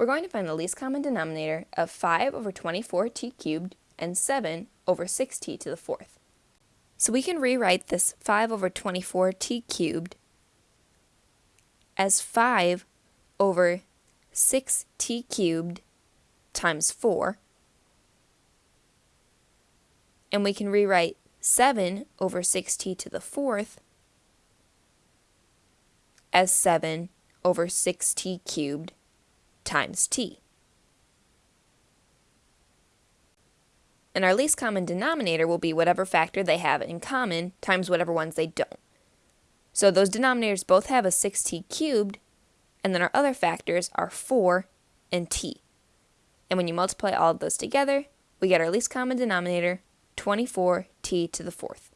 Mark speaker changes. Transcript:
Speaker 1: we're going to find the least common denominator of 5 over 24t cubed and 7 over 6t to the fourth. So we can rewrite this 5 over 24t cubed as 5 over 6t cubed times 4. And we can rewrite 7 over 6t to the fourth as 7 over 6t cubed times t. And our least common denominator will be whatever factor they have in common times whatever ones they don't. So those denominators both have a 6t cubed, and then our other factors are 4 and t. And when you multiply all of those together, we get our least common denominator, 24t to the fourth.